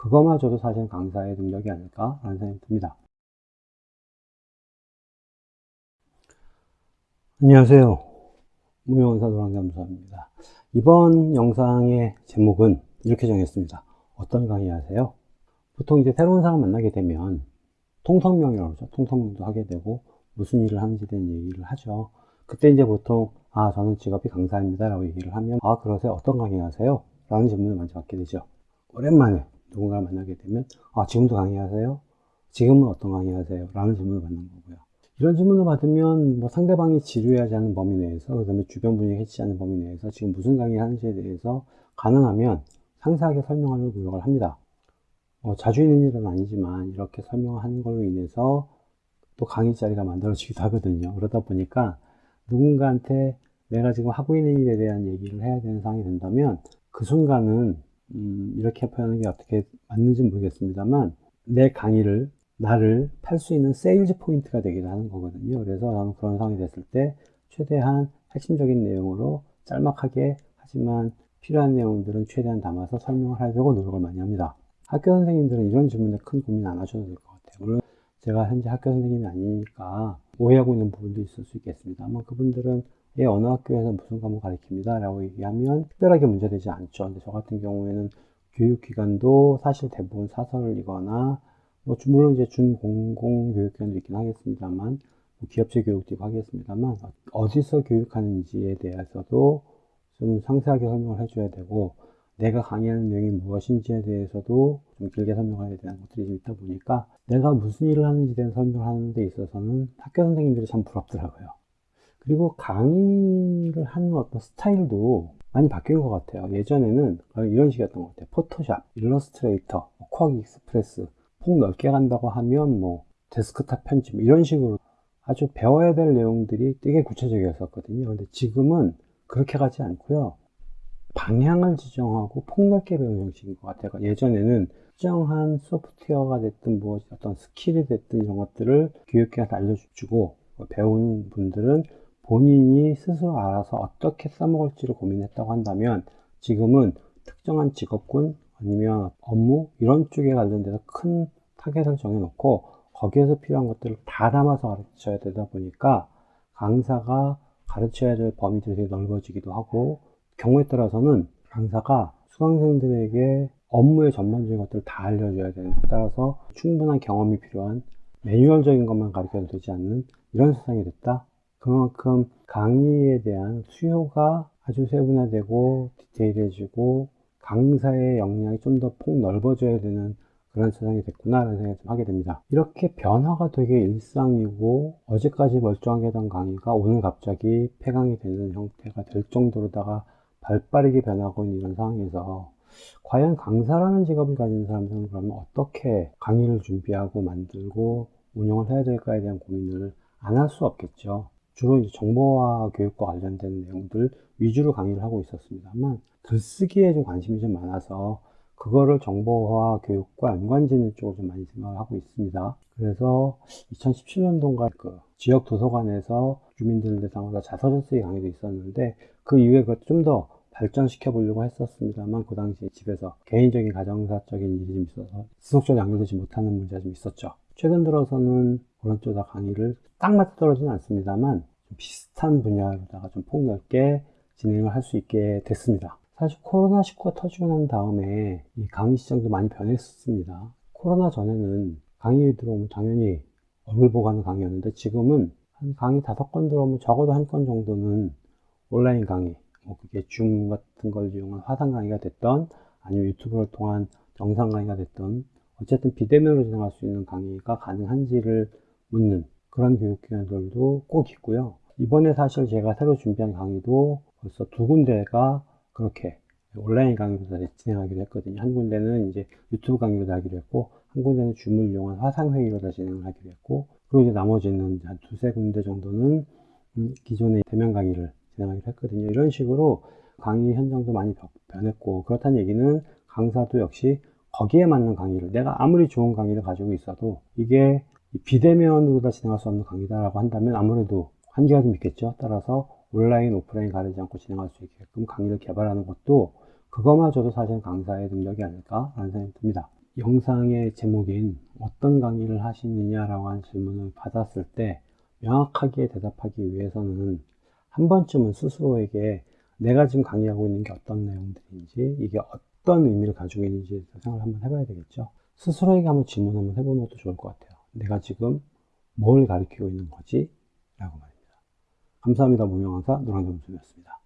그거마저도 사실 강사의 능력이 아닐까라는 생각이 듭니다. 안녕하세요. 무명원사 노랑잠수입니다. 이번 영상의 제목은 이렇게 정했습니다. 어떤 강의 하세요? 보통 이제 새로운 사람 만나게 되면 통성명이라고 그러죠. 통성명도 하게 되고 무슨 일을 하는지 대한 얘기를 하죠. 그때 이제 보통 아 저는 직업이 강사입니다 라고 얘기를 하면 아 그러세요? 어떤 강의 하세요? 라는 질문을 먼저 받게 되죠. 오랜만에 누군가를 만나게 되면 아 지금도 강의하세요? 지금은 어떤 강의하세요? 라는 질문을 받는 거고요. 이런 질문을 받으면 뭐 상대방이 지루해하지 않는 범위 내에서 그 다음에 주변 분위기 해치지 않는 범위 내에서 지금 무슨 강의 하는지에 대해서 가능하면 상세하게 설명하려고 노력을 합니다. 어, 자주 있는 일은 아니지만 이렇게 설명하는 걸로 인해서 또 강의 자리가 만들어지기도 하거든요. 그러다 보니까 누군가한테 내가 지금 하고 있는 일에 대한 얘기를 해야 되는 상황이 된다면 그 순간은 음, 이렇게 표현하는 게 어떻게 맞는지 모르겠습니다만 내 강의를 나를 팔 수 있는 세일즈 포인트가 되기도 하는 거거든요. 그래서 저는 그런 상황이 됐을 때 최대한 핵심적인 내용으로 짤막하게 하지만 필요한 내용들은 최대한 담아서 설명을 하려고 노력을 많이 합니다. 학교 선생님들은 이런 질문에 큰 고민 안 하셔도 될 것 같아요. 물론 제가 현재 학교 선생님이 아니니까 오해하고 있는 부분도 있을 수 있겠습니다. 아마 그분들은 예, 어느 학교에서 무슨 과목 가르칩니다. 라고 얘기하면 특별하게 문제되지 않죠. 근데 저 같은 경우에는 교육기관도 사실 대부분 사설이거나, 뭐, 물론 이제 준공공 교육기관도 있긴 하겠습니다만, 뭐 기업체 교육도 있고 하겠습니다만, 어디서 교육하는지에 대해서도 좀 상세하게 설명을 해줘야 되고, 내가 강의하는 내용이 무엇인지에 대해서도 좀 길게 설명해야 되는 것들이 좀 있다 보니까, 내가 무슨 일을 하는지에 대한 설명을 하는 데 있어서는 학교 선생님들이 참 부럽더라고요. 그리고 강의를 하는 어떤 스타일도 많이 바뀐 것 같아요. 예전에는 이런 식이었던 것 같아요. 포토샵, 일러스트레이터, QuarkXPress, 폭 넓게 간다고 하면 뭐 데스크탑 편집 뭐 이런 식으로 아주 배워야 될 내용들이 되게 구체적이었었거든요. 근데 지금은 그렇게 가지 않고요. 방향을 지정하고 폭넓게 배우는 형식인 것 같아요. 그러니까 예전에는 특정한 소프트웨어가 됐든 뭐 어떤 스킬이 됐든 이런 것들을 교육생한테 알려주고 배우는 분들은 본인이 스스로 알아서 어떻게 써먹을지를 고민했다고 한다면 지금은 특정한 직업군 아니면 업무 이런 쪽에 관련돼서 큰 타겟을 정해놓고 거기에서 필요한 것들을 다 담아서 가르쳐야 되다 보니까 강사가 가르쳐야 될 범위들이 넓어지기도 하고 경우에 따라서는 강사가 수강생들에게 업무의 전반적인 것들을 다 알려줘야 되는 따라서 충분한 경험이 필요한 매뉴얼적인 것만 가르쳐도 되지 않는 이런 세상이 됐다 그만큼 강의에 대한 수요가 아주 세분화되고 디테일해지고 강사의 역량이 좀 더 폭 넓어져야 되는 그런 세상이 됐구나 라는 생각을 좀 하게 됩니다. 이렇게 변화가 되게 일상이고 어제까지 멀쩡하게 하던 강의가 오늘 갑자기 폐강이 되는 형태가 될 정도로다가 발빠르게 변하고 있는 이런 상황에서 과연 강사라는 직업을 가진 사람들은 그러면 어떻게 강의를 준비하고 만들고 운영을 해야 될까에 대한 고민을 안 할 수 없겠죠. 주로 이제 정보화 교육과 관련된 내용들 위주로 강의를 하고 있었습니다만 글쓰기에 좀 관심이 좀 많아서 그거를 정보화 교육과 연관짓는 쪽으로 좀 많이 생각을 하고 있습니다. 그래서 2017년도인가 그 지역 도서관에서 주민들 대상으로 자서전 쓰기 강의도 있었는데 그 이후에 그것 좀더 발전시켜 보려고 했었습니다만 그 당시에 집에서 개인적인 가정사적인 일이 좀 있어서 지속적으로 연결되지 못하는 문제가 좀 있었죠. 최근 들어서는 그런 쪽다 강의를 딱 맞아 떨어지는 않습니다만 비슷한 분야로다가 좀 폭넓게 진행을 할 수 있게 됐습니다. 사실 코로나19가 터지고 난 다음에 이 강의 시장도 많이 변했습니다. 코로나 전에는 강의 들어오면 당연히 얼굴 보고 하는 강의였는데 지금은 한 강의 다섯 건 들어오면 적어도 한 건 정도는 온라인 강의, 뭐 그게 줌 같은 걸 이용한 화상 강의가 됐던 아니면 유튜브를 통한 영상 강의가 됐던 어쨌든 비대면으로 진행할 수 있는 강의가 가능한지를 묻는 그런 교육기관들도 꼭 있고요. 이번에 사실 제가 새로 준비한 강의도 벌써 두 군데가 그렇게 온라인 강의로 진행하기로 했거든요. 한 군데는 이제 유튜브 강의로 하기로 했고, 한 군데는 줌을 이용한 화상회의로 다 진행을 하기로 했고, 그리고 이제 나머지는 한 두세 군데 정도는 음, 기존의 대면 강의를 진행하기로 했거든요. 이런 식으로 강의 현장도 많이 변했고, 그렇다는 얘기는 강사도 역시 거기에 맞는 강의를, 내가 아무리 좋은 강의를 가지고 있어도 이게 비대면으로 다 진행할 수 없는 강의다라고 한다면 아무래도 한계가 좀 있겠죠. 따라서 온라인, 오프라인 가리지 않고 진행할 수 있게끔 강의를 개발하는 것도 그거마저도 사실 강사의 능력이 아닐까라는 생각이 듭니다. 영상의 제목인 어떤 강의를 하시느냐라고 하는 질문을 받았을 때 명확하게 대답하기 위해서는 한 번쯤은 스스로에게 내가 지금 강의하고 있는 게 어떤 내용들인지 이게 어떤 의미를 가지고 있는지 생각을 한번 해봐야 되겠죠. 스스로에게 한번 질문 한번 해보는 것도 좋을 것 같아요. 내가 지금 뭘 가르치고 있는 거지? 라고 말입니다. 감사합니다. 무명강사 노랑겸수였습니다.